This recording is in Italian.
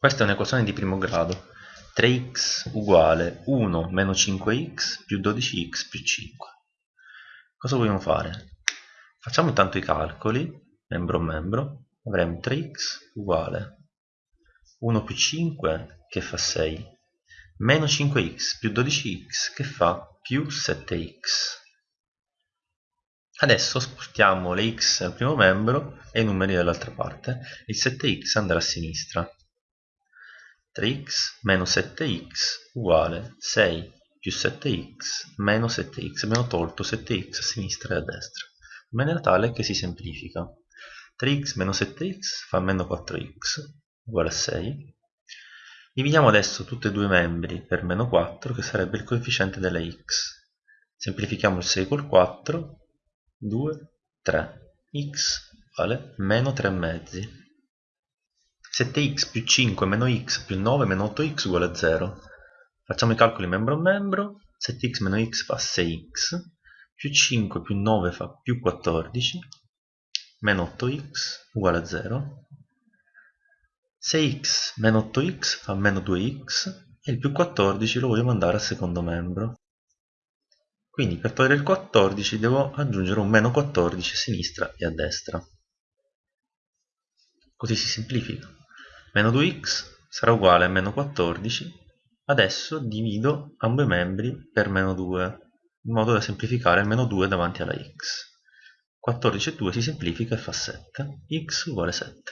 Questa è un'equazione di primo grado. 3x uguale 1 meno 5x più 12x più 5. Cosa vogliamo fare? Facciamo intanto i calcoli, membro a membro. Avremo 3x uguale 1 più 5 che fa 6, meno 5x più 12x che fa più 7x. Adesso spostiamo le x al primo membro e i numeri dall'altra parte. Il 7x andrà a sinistra. 3x meno 7x uguale 6 più 7x meno 7x. Abbiamo tolto 7x a sinistra e a destra, in maniera tale che si semplifica. 3x meno 7x fa meno 4x uguale a 6. Dividiamo adesso tutti e due i membri per meno 4, che sarebbe il coefficiente delle x. Semplifichiamo il 6 col 4, 2, 3. x uguale meno 3 mezzi. 7x più 5 meno x più 9 meno 8x uguale a 0. Facciamo i calcoli membro a membro. 7x meno x fa 6x, più 5 più 9 fa più 14, meno 8x uguale a 0. 6x meno 8x fa meno 2x e il più 14 lo voglio mandare al secondo membro. Quindi per togliere il 14 devo aggiungere un meno 14 a sinistra e a destra. Così si semplifica meno 2x sarà uguale a meno 14 adesso divido ambo i membri per meno 2 in modo da semplificare meno 2 davanti alla x. 14 e 2 si semplifica e fa 7 x uguale 7